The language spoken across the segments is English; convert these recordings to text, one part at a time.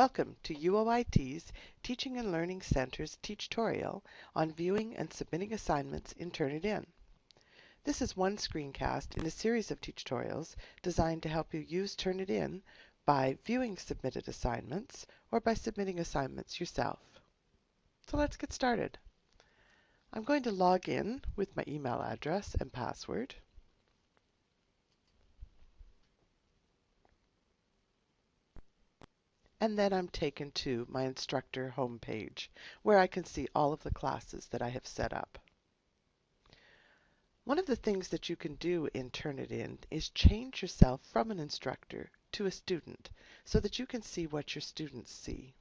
Welcome to UOIT's Teaching and Learning Center's Teachtorial on viewing and submitting assignments in Turnitin. This is one screencast in a series of tutorials designed to help you use Turnitin by viewing submitted assignments or by submitting assignments yourself. So let's get started. I'm going to log in with my email address and password. And then I'm taken to my instructor homepage where I can see all of the classes that I have set up. One of the things that you can do in Turnitin is change yourself from an instructor to a student so that you can see what your students see.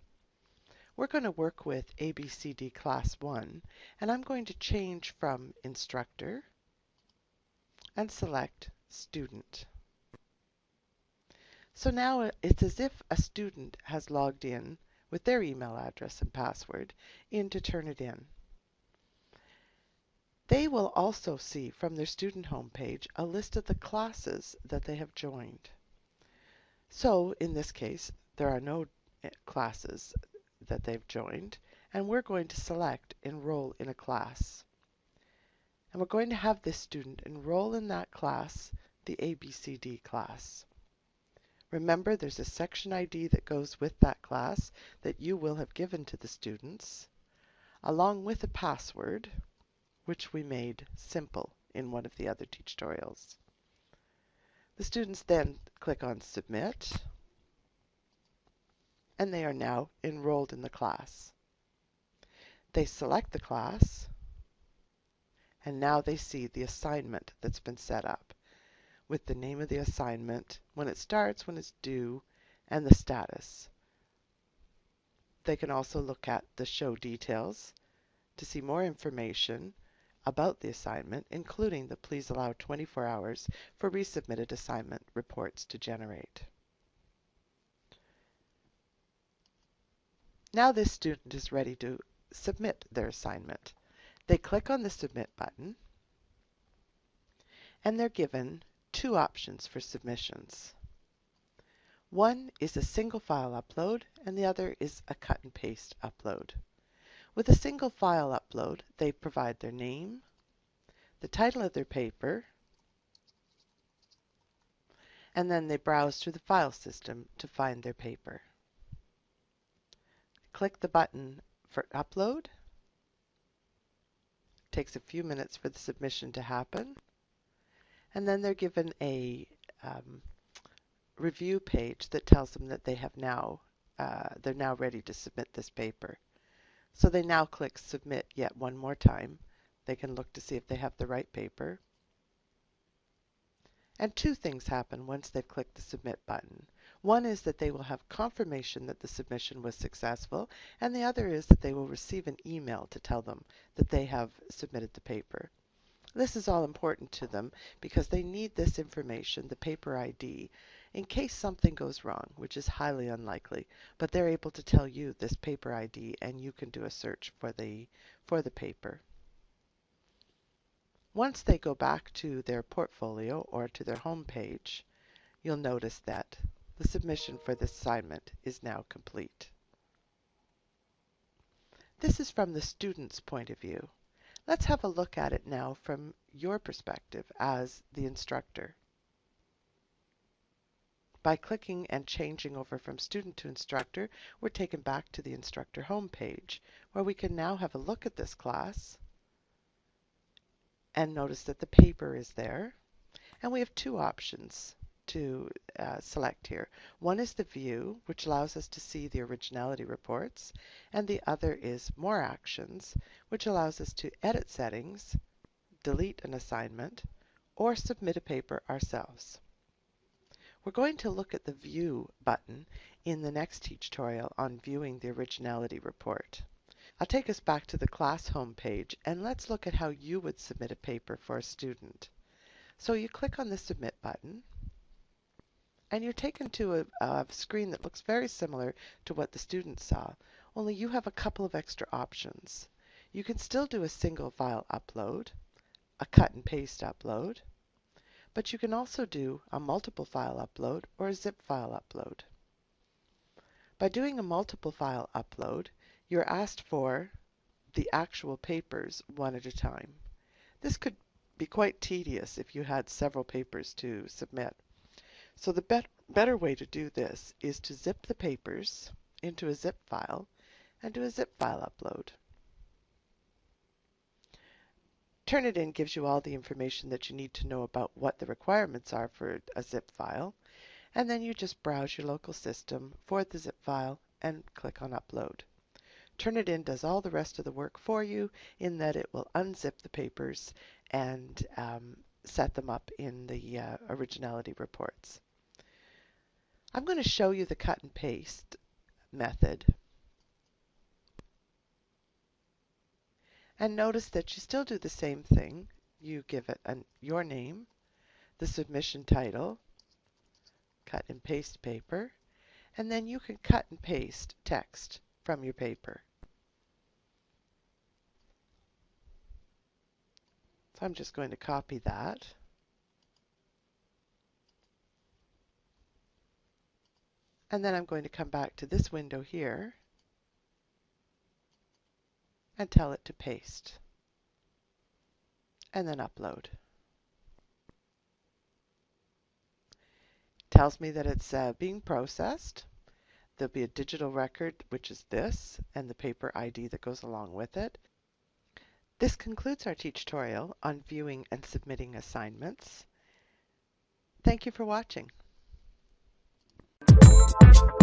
We're going to work with ABCD Class 1 and I'm going to change from instructor and select student. So now it's as if a student has logged in with their email address and password in into Turnitin. They will also see from their student homepage a list of the classes that they have joined. So in this case, there are no eh, classes that they've joined, and we're going to select Enroll in a Class. And we're going to have this student enroll in that class, the ABCD class. Remember, there's a section ID that goes with that class that you will have given to the students, along with a password, which we made simple in one of the other tutorials. The students then click on Submit, and they are now enrolled in the class. They select the class, and now they see the assignment that's been set up with the name of the assignment, when it starts, when it's due, and the status. They can also look at the show details to see more information about the assignment, including the please allow 24 hours for resubmitted assignment reports to generate. Now this student is ready to submit their assignment. They click on the Submit button, and they're given two options for submissions. One is a single file upload and the other is a cut and paste upload. With a single file upload, they provide their name, the title of their paper, and then they browse through the file system to find their paper. Click the button for upload. It takes a few minutes for the submission to happen and then they're given a um, review page that tells them that they have now uh, they're now ready to submit this paper. So they now click submit yet one more time. They can look to see if they have the right paper. And two things happen once they've clicked the submit button. One is that they will have confirmation that the submission was successful, and the other is that they will receive an email to tell them that they have submitted the paper. This is all important to them because they need this information, the paper ID, in case something goes wrong, which is highly unlikely, but they're able to tell you this paper ID and you can do a search for the, for the paper. Once they go back to their portfolio or to their home page, you'll notice that the submission for this assignment is now complete. This is from the student's point of view. Let's have a look at it now from your perspective as the instructor. By clicking and changing over from student to instructor, we're taken back to the instructor homepage, where we can now have a look at this class and notice that the paper is there. And we have two options to uh, select here. One is the view, which allows us to see the originality reports, and the other is more actions, which allows us to edit settings, delete an assignment, or submit a paper ourselves. We're going to look at the View button in the next tutorial on viewing the originality report. I'll take us back to the class homepage and let's look at how you would submit a paper for a student. So you click on the Submit button and you're taken to a, a, screen that looks very similar to what the students saw, only you have a couple of extra options. You can still do a single file upload, a cut and paste upload, but you can also do a multiple file upload or a zip file upload. By doing a multiple file upload, you're asked for the actual papers one at a time. This could be quite tedious if you had several papers to submit. So the bet better way to do this is to zip the papers into a zip file and do a zip file upload. Turnitin gives you all the information that you need to know about what the requirements are for a zip file, and then you just browse your local system for the zip file and click on Upload. Turnitin does all the rest of the work for you in that it will unzip the papers and um, set them up in the uh, originality reports. I'm going to show you the cut and paste method. And notice that you still do the same thing. You give it an, your name, the submission title, cut and paste paper, and then you can cut and paste text from your paper. So I'm just going to copy that. And then I'm going to come back to this window here and tell it to paste. And then upload. Tells me that it's uh, being processed. There'll be a digital record, which is this, and the paper ID that goes along with it. This concludes our tutorial on viewing and submitting assignments. Thank you for watching. Thank you.